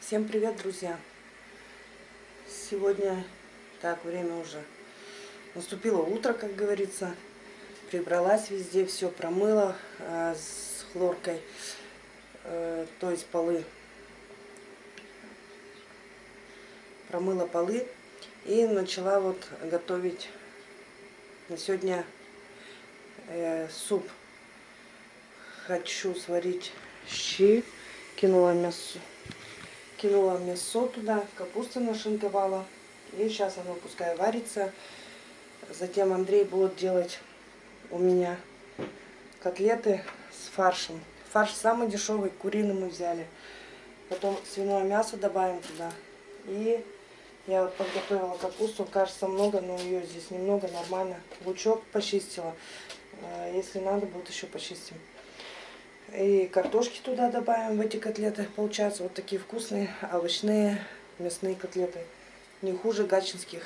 Всем привет, друзья! Сегодня, так, время уже наступило утро, как говорится. Прибралась везде, все промыла э, с хлоркой, э, то есть полы. Промыла полы и начала вот готовить на сегодня э, суп. Хочу сварить щи, кинула мясо кинула мясо туда, капусту нашинковала. И сейчас оно пускай варится. Затем Андрей будет делать у меня котлеты с фаршем. Фарш самый дешевый, куриный мы взяли. Потом свиное мясо добавим туда. И я вот подготовила капусту, кажется много, но ее здесь немного, нормально. Лучок почистила. Э, если надо, будет еще почистим. И картошки туда добавим в эти котлеты. Получаются вот такие вкусные овощные мясные котлеты. Не хуже гачинских.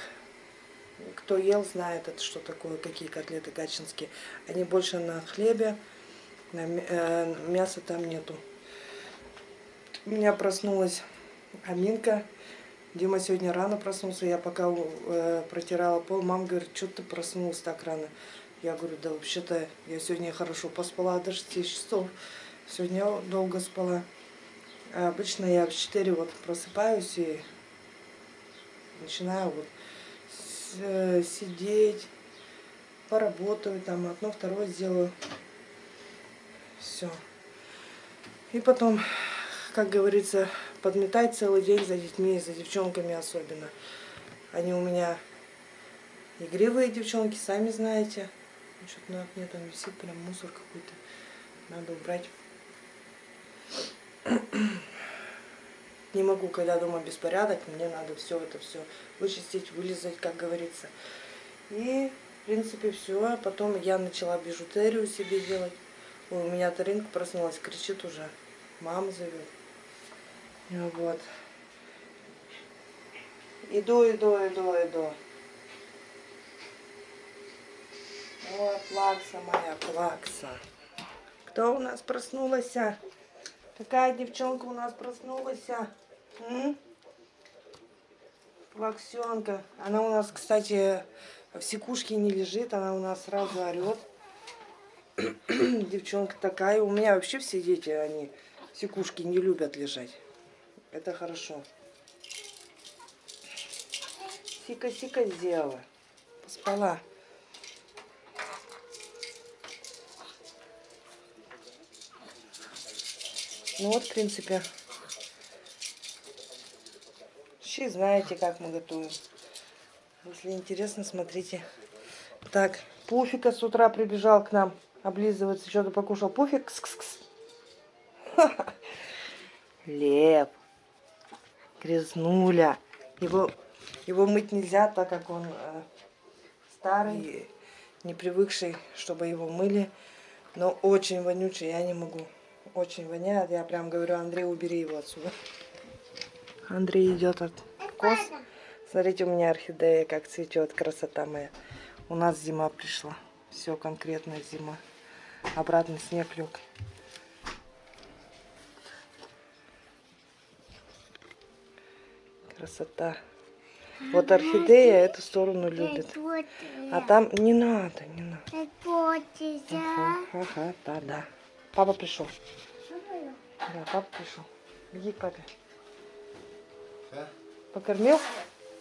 Кто ел, знает это, что такое, какие котлеты гачинские. Они больше на хлебе, на э, мяса там нету. У меня проснулась Аминка. Дима сегодня рано проснулся. Я пока э, протирала пол, мама говорит, что ты проснулся так рано? Я говорю, да вообще-то я сегодня хорошо поспала до 6 часов. Сегодня долго спала. А обычно я в 4 вот просыпаюсь и начинаю вот э, сидеть, поработаю, там одно, второе сделаю. Все. И потом, как говорится, подметать целый день за детьми, за девчонками особенно. Они у меня игривые девчонки, сами знаете. Что-то на окне там висит прям мусор какой-то. Надо убрать. Не могу, когда дома беспорядок, мне надо все это все вычистить, вылезать, как говорится. И, в принципе, все. А потом я начала бижутерию себе делать. Ой, у меня Таринка проснулась, кричит уже. Мама зовет. Вот. Иду, иду, иду, иду. Ой, плакса моя, плакса. Кто у нас проснулась? Какая девчонка у нас проснулась? М? Плаксенка. Она у нас, кстати, в секушке не лежит, она у нас сразу орет. Девчонка такая. У меня вообще все дети, они в секушке не любят лежать. Это хорошо. Сика-сика сделала. Поспала. Ну вот, в принципе, щи знаете, как мы готовим. Если интересно, смотрите. Так, Пуфика с утра прибежал к нам облизываться, что-то покушал. Пуфик, кс -кс -кс. Лев, грязнуля. Его, его мыть нельзя, так как он э, старый не привыкший, чтобы его мыли. Но очень вонючий, я не могу очень воняет. Я прям говорю, Андрей, убери его отсюда. Андрей идет от коз. Смотрите, у меня орхидея как цветет, красота моя. У нас зима пришла. Все конкретно зима. Обратно снег лег. Красота. Вот орхидея эту сторону любит. А там не надо, не надо. Ага, ага, да, да. Папа пришел. Да, папа пришел. Беги к папе. Да? Покормил?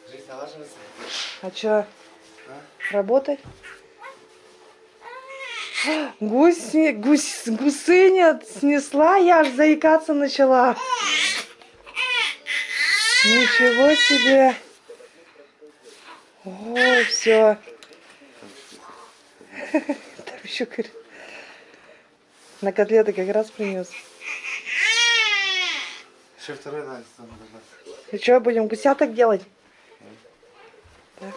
Жизнь налаживается. А что? А? Работать? Гусь, гусь, гусыня снесла, я аж заикаться начала. Ничего себе. Ой, все. Там еще говорит. На котлеты как раз принес. Еще второй надо. И что, будем гусяток делать? Да.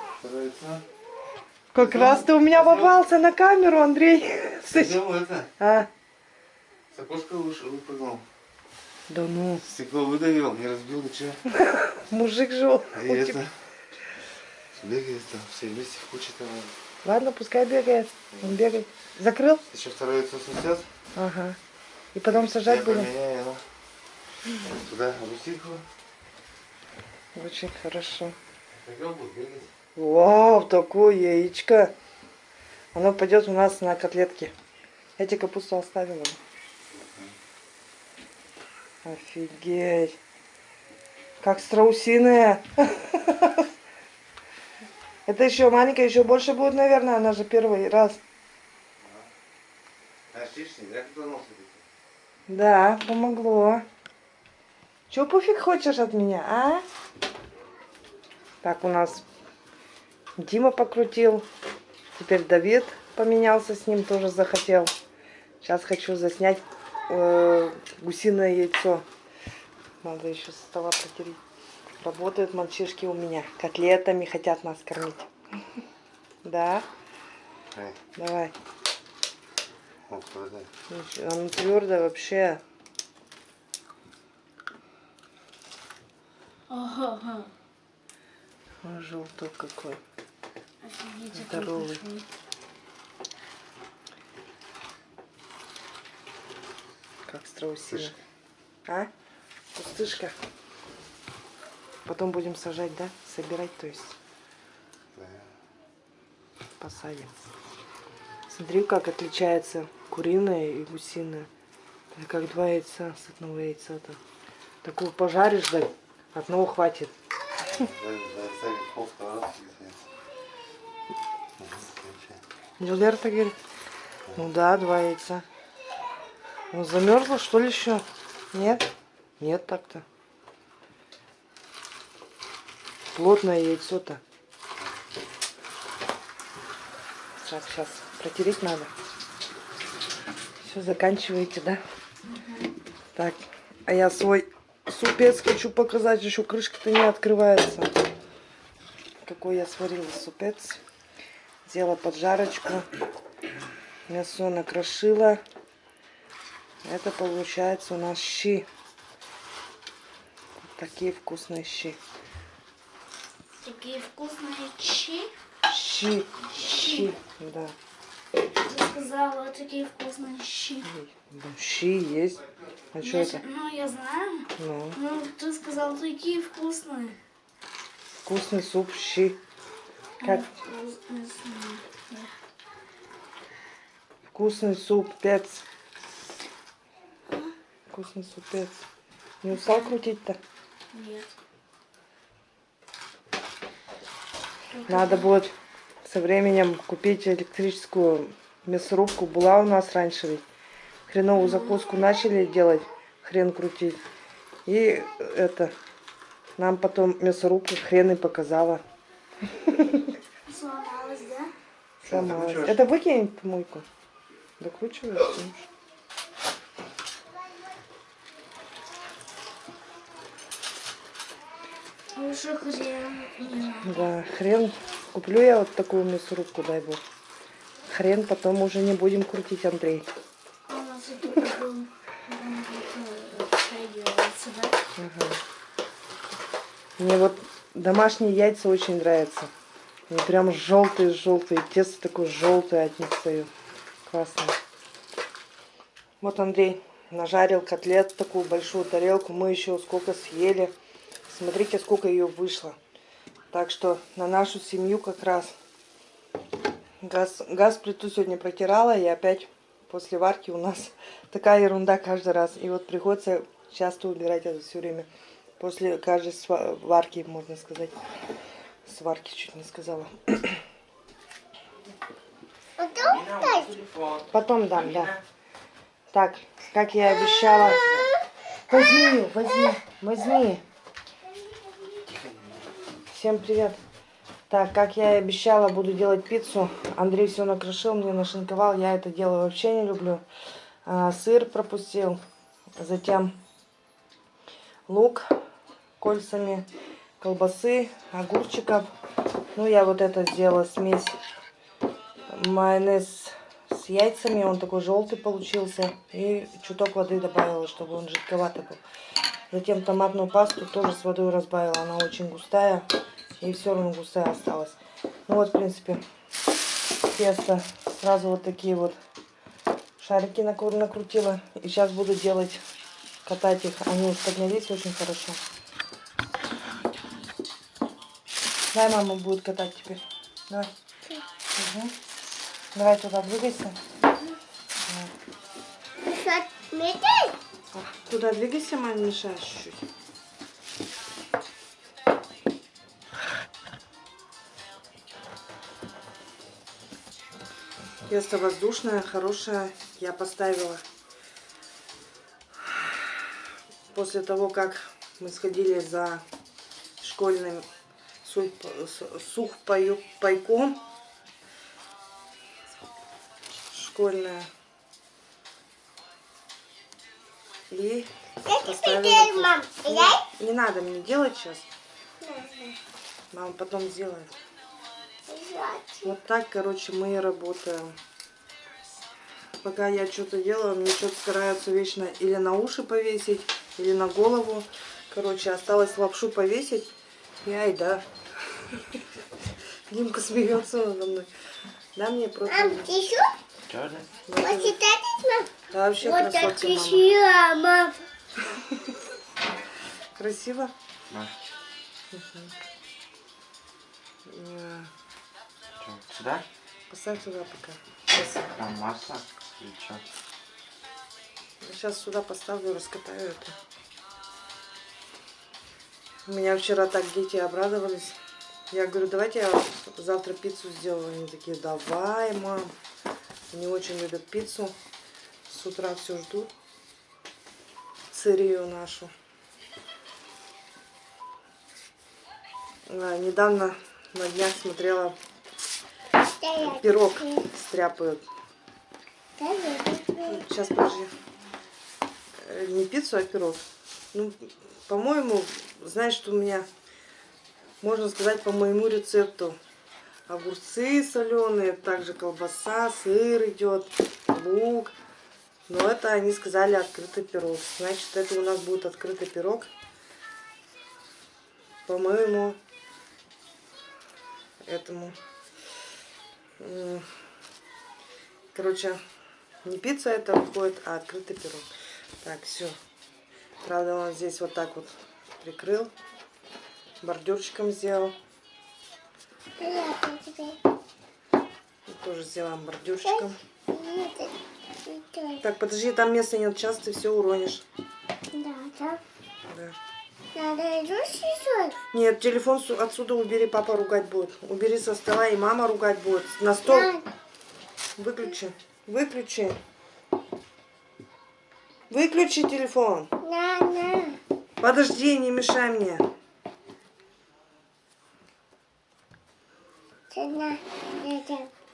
Как Пойдем. раз ты у меня попался на камеру, Андрей. Пойдем это. А? С окошка выпрыгнул. Да ну. Стекло выдавил, не разбил ничего. Мужик жил. А это... Бегает там, все вместе в куче там. Ладно, пускай бегает. Он бегает. Закрыл? Еще второй яйцо снесет. Ага. И потом сажать Я будем? поменяю, ну. Туда русинку. Очень хорошо. Вау, такое яичко. Оно пойдет у нас на котлетки. Я тебе капусту оставила. Офигеть. Как страусиная. Это еще маленькая, еще больше будет, наверное. Она же первый раз. Да, помогло. Че, пуфик хочешь от меня, а? Так, у нас Дима покрутил. Теперь Давид поменялся с ним, тоже захотел. Сейчас хочу заснять э, гусиное яйцо. Надо еще со стола протереть. Работают мальчишки у меня. Котлетами хотят нас кормить. Да? Давай. Ничего, Оно твердое вообще. Ага, Ой, желтый какой. офигеть, Здоровый. Как страусина. А? Пустышка. Потом будем сажать, да? Собирать, то есть Да. посадим. Смотри, как отличается куриное и гусиное. Это как два яйца с одного яйца-то. Такую пожаришь, да, одного хватит. Кончай. Джульерта говорит, ну да, два яйца. Ну замерзла, что ли, еще? Нет? Нет так-то. Плотное яйцо-то. Так, сейчас протереть надо. Все, заканчиваете, да? Так, а я свой супец хочу показать, еще крышка-то не открывается. Какой я сварила супец. Сделала поджарочку. Мясо накрошила. Это получается у нас щи. Вот такие вкусные щи. Такие вкусные щи. Щи. Щи. Да. Ты сказала, такие вкусные щи. Щи есть. А что это? Ну, я знаю. Ну, Ну, ты сказал, такие вкусные. вкусный суп, щи. Как вкусный суп, пец. Вкусный супец. Не устал крутить-то? Нет. Надо будет со временем купить электрическую мясорубку. Была у нас раньше ведь. Хреновую закуску начали делать, хрен крутить. И это, нам потом мясорубка хрен и показала. Сломалась, да? Сломалась. Это выкинь в помойку. Докручиваешь? ну. Лучше хрен. Да, хрен. Куплю я вот такую мясорубку, дай бог. Хрен потом уже не будем крутить, Андрей. Ага. Мне вот домашние яйца очень нравятся. Они прям желтые-желтые. Тесто такое желтое от них стою. Классно. Вот Андрей нажарил котлет, такую большую тарелку. Мы еще сколько съели. Смотрите, сколько ее вышло. Так что на нашу семью как раз. Газ, газ плиту сегодня протирала. И опять после варки у нас такая ерунда каждый раз. И вот приходится часто убирать это все время. После каждой сва- варки, можно сказать. Сварки чуть не сказала. Потом дам, да. Так, как я и обещала. Возьми возьми, возьми. Всем привет. Так, как я и обещала, буду делать пиццу. Андрей все накрошил, мне нашинковал. Я это дело вообще не люблю. А, сыр пропустил. Затем лук кольцами, колбасы, огурчиков. Ну, я вот это сделала смесь майонез с яйцами. Он такой желтый получился. И чуток воды добавила, чтобы он жидковатый был. Затем томатную пасту тоже с водой разбавила. Она очень густая. И все равно густая осталась. Ну вот, в принципе, тесто. Сразу вот такие вот Шарики накрутила. И сейчас буду делать, катать их. Они поднялись очень хорошо. Дай мама будет катать теперь. Давай. Мгм. Давай туда двигайся. Метель? Туда двигайся, маме мешаешь чуть-чуть. Тесто воздушное, хорошее. Я поставила после того, как мы сходили за школьным сухпайком. Школьное. И поставила мам. Не, не надо мне делать сейчас. Мама потом сделает. Вот так, короче, мы и работаем. Пока я что-то делаю, мне что-то стараются вечно или на уши повесить, или на голову. Короче, осталось лапшу повесить. Я и да. Димка смеется надо мной. Да, мне просто... Мам, ты еще? Да? Вот это, мам? Да, вообще Вот красотка, так мама. красиво, мам. Красиво? Не, Что, сюда? Поставь туда пока. Сейчас, Там масло или что? сейчас сюда поставлю, раскатаю это. У меня вчера так дети обрадовались. Я говорю, давайте я завтра пиццу сделаю. Они такие, давай, мам. Они очень любят пиццу. С утра все ждут. Сырию нашу. А, недавно на днях смотрела, пирог стряпают. Сейчас, подожди. Э, Не пиццу, а пирог. Ну, по-моему, знаешь, что у меня, можно сказать, по моему рецепту. Огурцы соленые, также колбаса, сыр идет, лук. Но это они сказали открытый пирог. Значит, это у нас будет открытый пирог. По-моему, этому. М, Короче, не пицца это выходит, а открытый пирог. Так, все. Правда, он здесь вот так вот прикрыл. Бордюрчиком сделал. И тоже сделаем бордюрчиком. Так, подожди, там места нет, сейчас ты все уронишь. Да, да. Да. Надо еще? Нет, телефон отсюда убери, папа ругать будет. Убери со стола, и мама ругать будет. На стол выключи. Выключи. Выключи телефон. На, на. Подожди, не мешай мне.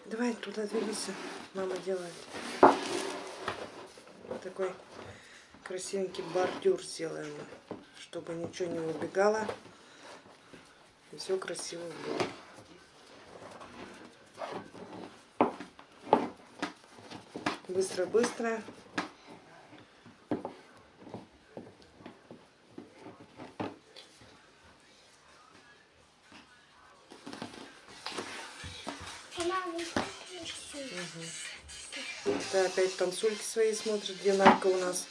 Давай туда двигайся. Мама делает. Такой красивенький бордюр сделаем, чтобы ничего не убегало. И все красиво было. Быстро-быстро. Это опять танцульки свои смотрит, Нарка у нас.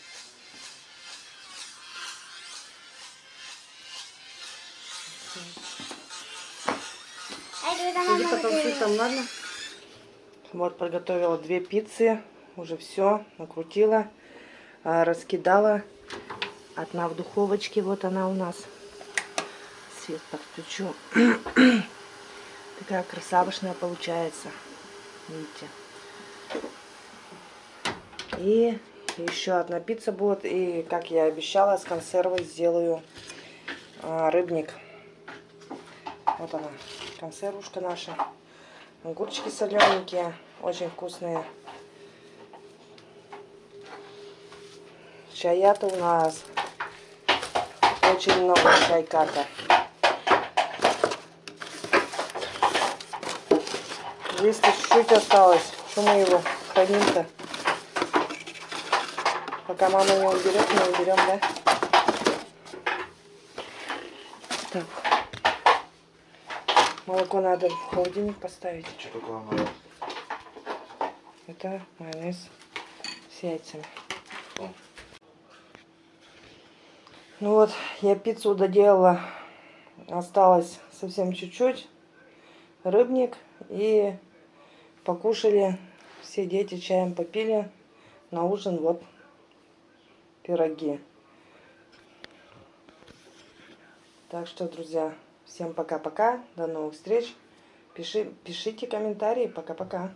Потанцуй там, ладно? Вот, подготовила две пиццы. Уже все накрутила, а, раскидала. Одна в духовочке, вот она у нас. Свет подключу. Такая красавышная получается. Видите? И еще одна пицца будет. И, как я обещала, с консервой сделаю а, рыбник. Вот она, консервушка наша. Огурчики солененькие, очень вкусные. Чая-то у нас очень много чайка-то. Здесь чуть-чуть осталось. Что мы его храним-то? Пока мама не уберет, мы уберем, да? Молоко надо в холодильник поставить. Что такое мама? Это майонез. с яйцами. О. Ну вот, я пиццу доделала. Осталось совсем чуть-чуть. Рыбник. И покушали. Все дети чаем попили. На ужин вот пироги. Так что, друзья, всем пока-пока. До новых встреч. Пиши, пишите комментарии. Пока-пока.